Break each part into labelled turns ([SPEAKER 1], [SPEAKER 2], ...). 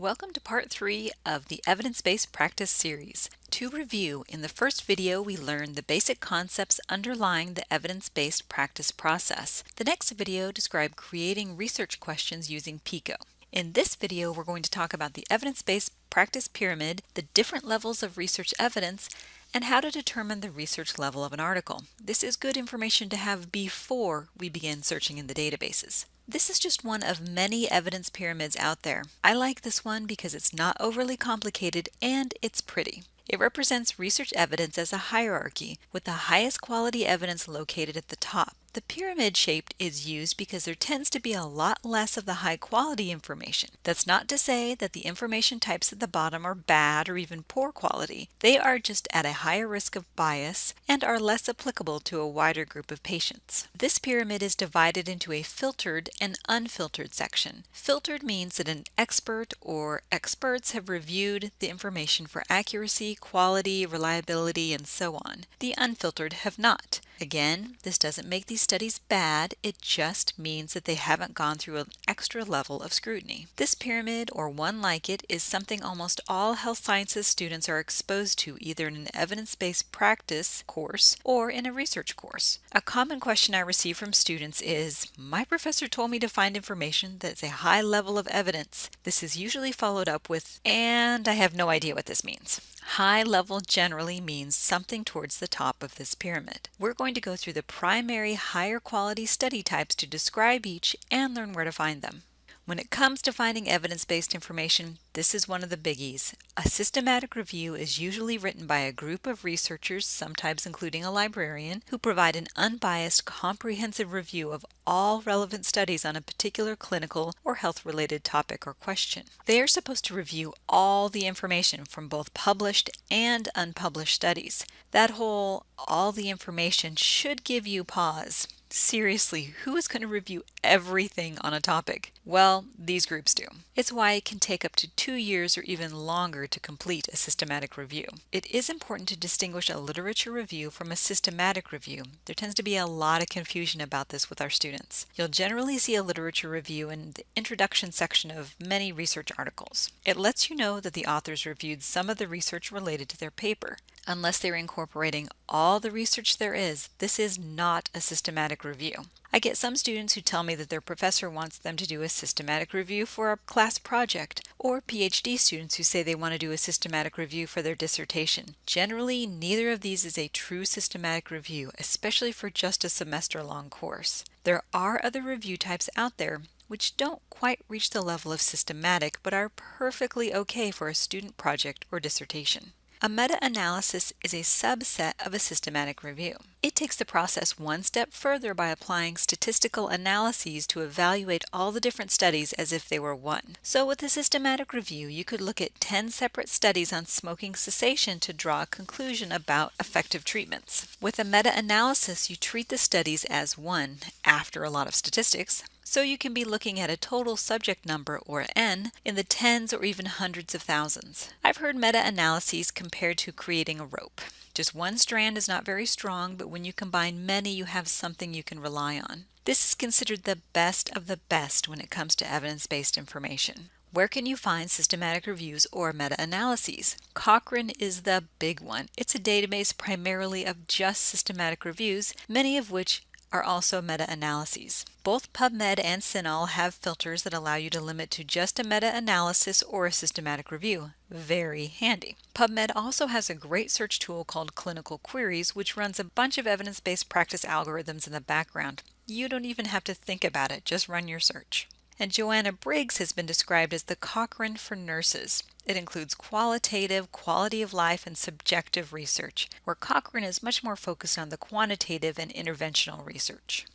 [SPEAKER 1] Welcome to part three of the Evidence-Based Practice series. To review, in the first video we learned the basic concepts underlying the evidence-based practice process. The next video described creating research questions using PICO. In this video we're going to talk about the evidence-based practice pyramid, the different levels of research evidence, and how to determine the research level of an article. This is good information to have before we begin searching in the databases. This is just one of many evidence pyramids out there. I like this one because it's not overly complicated and it's pretty. It represents research evidence as a hierarchy, with the highest quality evidence located at the top. The pyramid shaped is used because there tends to be a lot less of the high quality information. That's not to say that the information types at the bottom are bad or even poor quality. They are just at a higher risk of bias and are less applicable to a wider group of patients. This pyramid is divided into a filtered and unfiltered section. Filtered means that an expert or experts have reviewed the information for accuracy, quality, reliability, and so on. The unfiltered have not. Again, this doesn't make these studies bad, it just means that they haven't gone through an extra level of scrutiny. This pyramid, or one like it, is something almost all health sciences students are exposed to either in an evidence-based practice course or in a research course. A common question I receive from students is, my professor told me to find information that's a high level of evidence. This is usually followed up with, and I have no idea what this means. High level generally means something towards the top of this pyramid. We're going to go through the primary higher quality study types to describe each and learn where to find them. When it comes to finding evidence-based information, this is one of the biggies. A systematic review is usually written by a group of researchers, sometimes including a librarian, who provide an unbiased, comprehensive review of all relevant studies on a particular clinical or health-related topic or question. They are supposed to review all the information from both published and unpublished studies. That whole all the information should give you pause. Seriously, who is going to review everything on a topic? Well, these groups do. It's why it can take up to two years or even longer to complete a systematic review. It is important to distinguish a literature review from a systematic review. There tends to be a lot of confusion about this with our students. You'll generally see a literature review in the introduction section of many research articles. It lets you know that the authors reviewed some of the research related to their paper. Unless they're incorporating all the research there is, this is not a systematic review. I get some students who tell me that their professor wants them to do a systematic review for a class project, or PhD students who say they want to do a systematic review for their dissertation. Generally, neither of these is a true systematic review, especially for just a semester-long course. There are other review types out there which don't quite reach the level of systematic but are perfectly okay for a student project or dissertation. A meta-analysis is a subset of a systematic review. It takes the process one step further by applying statistical analyses to evaluate all the different studies as if they were one. So with a systematic review, you could look at 10 separate studies on smoking cessation to draw a conclusion about effective treatments. With a meta-analysis, you treat the studies as one after a lot of statistics. So you can be looking at a total subject number, or N, in the tens or even hundreds of thousands. I've heard meta-analyses compared to creating a rope. Just one strand is not very strong, but when you combine many, you have something you can rely on. This is considered the best of the best when it comes to evidence-based information. Where can you find systematic reviews or meta-analyses? Cochrane is the big one. It's a database primarily of just systematic reviews, many of which are also meta-analyses. Both PubMed and CINAHL have filters that allow you to limit to just a meta-analysis or a systematic review. Very handy. PubMed also has a great search tool called Clinical Queries, which runs a bunch of evidence-based practice algorithms in the background. You don't even have to think about it, just run your search and Joanna Briggs has been described as the Cochrane for nurses. It includes qualitative, quality of life, and subjective research, where Cochrane is much more focused on the quantitative and interventional research.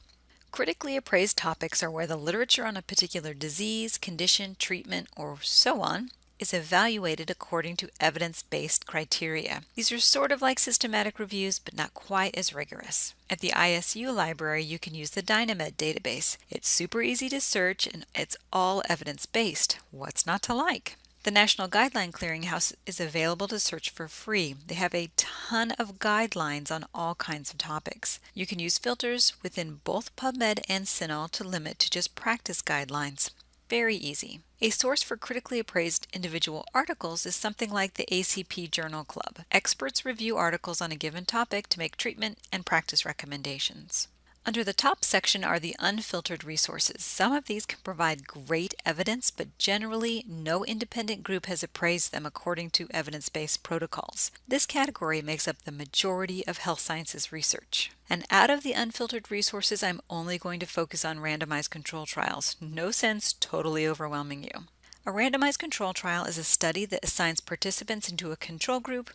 [SPEAKER 1] Critically appraised topics are where the literature on a particular disease, condition, treatment, or so on is evaluated according to evidence-based criteria. These are sort of like systematic reviews, but not quite as rigorous. At the ISU library, you can use the Dynamed database. It's super easy to search and it's all evidence-based. What's not to like? The National Guideline Clearinghouse is available to search for free. They have a ton of guidelines on all kinds of topics. You can use filters within both PubMed and CINAHL to limit to just practice guidelines. Very easy. A source for critically appraised individual articles is something like the ACP Journal Club. Experts review articles on a given topic to make treatment and practice recommendations. Under the top section are the unfiltered resources. Some of these can provide great evidence, but generally no independent group has appraised them according to evidence-based protocols. This category makes up the majority of health sciences research. And out of the unfiltered resources, I'm only going to focus on randomized control trials. No sense totally overwhelming you. A randomized control trial is a study that assigns participants into a control group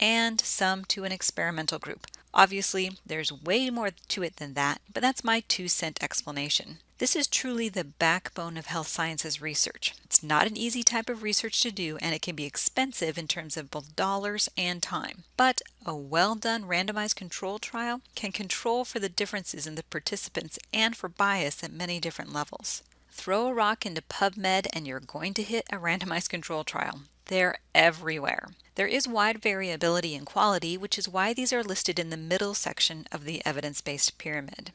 [SPEAKER 1] and some to an experimental group. Obviously, there's way more to it than that, but that's my two cent explanation. This is truly the backbone of health sciences research. It's not an easy type of research to do, and it can be expensive in terms of both dollars and time. But a well done randomized control trial can control for the differences in the participants and for bias at many different levels. Throw a rock into PubMed and you're going to hit a randomized control trial. They're everywhere. There is wide variability in quality, which is why these are listed in the middle section of the evidence-based pyramid.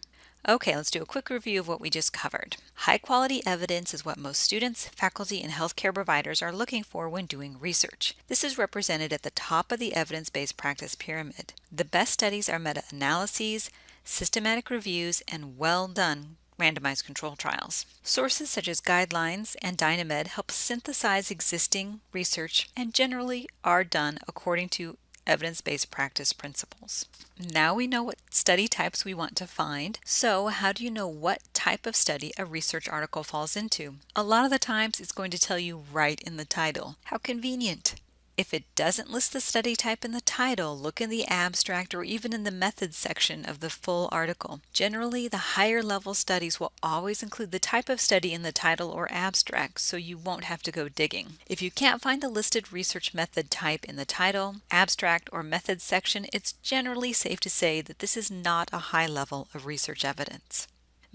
[SPEAKER 1] Okay, let's do a quick review of what we just covered. High quality evidence is what most students, faculty, and healthcare providers are looking for when doing research. This is represented at the top of the evidence-based practice pyramid. The best studies are meta-analyses, systematic reviews, and well done randomized control trials. Sources such as guidelines and Dynamed help synthesize existing research and generally are done according to evidence-based practice principles. Now we know what study types we want to find, so how do you know what type of study a research article falls into? A lot of the times it's going to tell you right in the title. How convenient! If it doesn't list the study type in the title, look in the abstract or even in the methods section of the full article. Generally, the higher level studies will always include the type of study in the title or abstract, so you won't have to go digging. If you can't find the listed research method type in the title, abstract, or methods section, it's generally safe to say that this is not a high level of research evidence.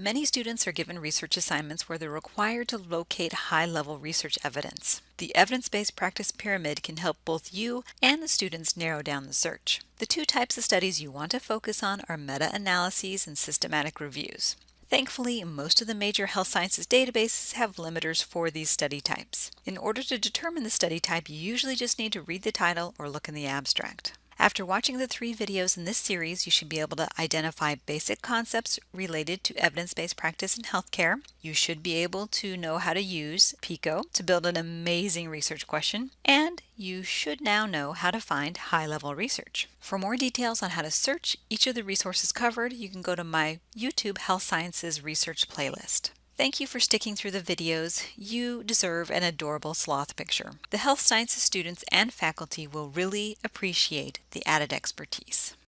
[SPEAKER 1] Many students are given research assignments where they're required to locate high-level research evidence. The evidence-based practice pyramid can help both you and the students narrow down the search. The two types of studies you want to focus on are meta-analyses and systematic reviews. Thankfully, most of the major health sciences databases have limiters for these study types. In order to determine the study type, you usually just need to read the title or look in the abstract. After watching the three videos in this series, you should be able to identify basic concepts related to evidence-based practice in healthcare. You should be able to know how to use PICO to build an amazing research question, and you should now know how to find high-level research. For more details on how to search each of the resources covered, you can go to my YouTube Health Sciences Research playlist. Thank you for sticking through the videos. You deserve an adorable sloth picture. The health sciences students and faculty will really appreciate the added expertise.